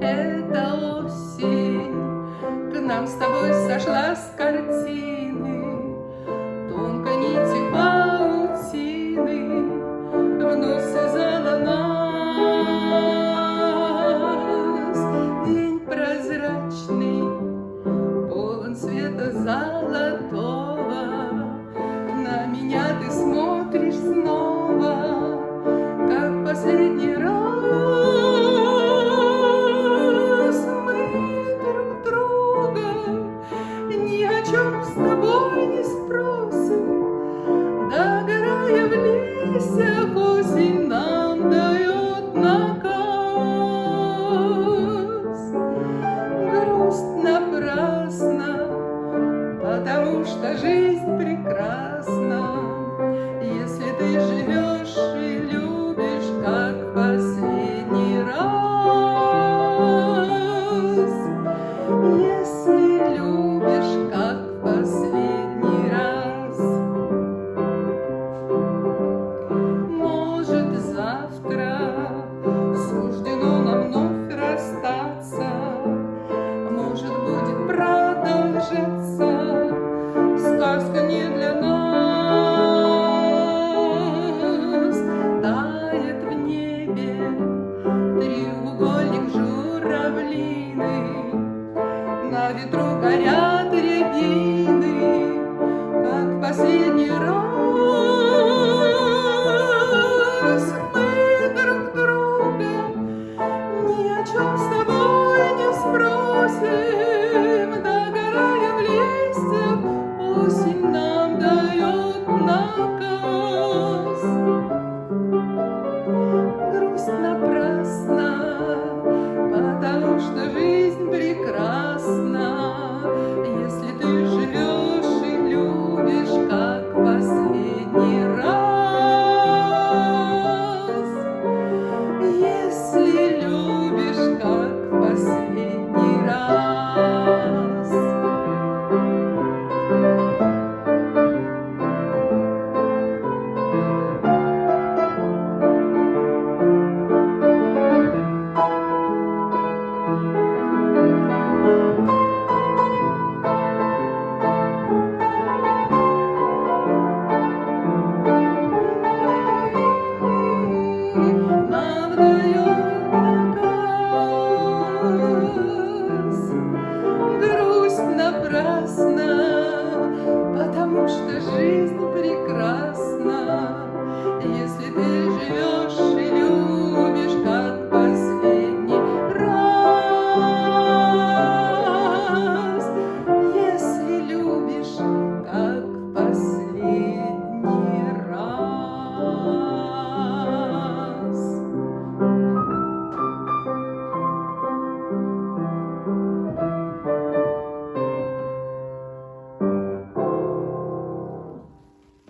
Это осень к нам с тобой сошла с картины. потому что жизнь прекрасна, если ты живешь и любишь, как вас. журавлины, На ветру горят рябины, Как последний раз Мы друг друга ни о чем с тобой не спросим.